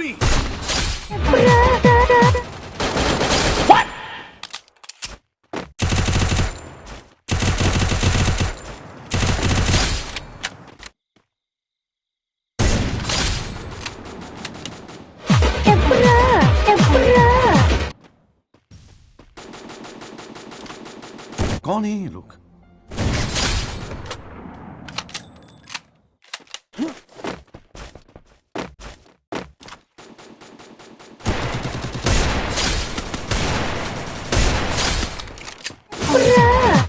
me! What? Emperor! Emperor! Connie, look. Huh?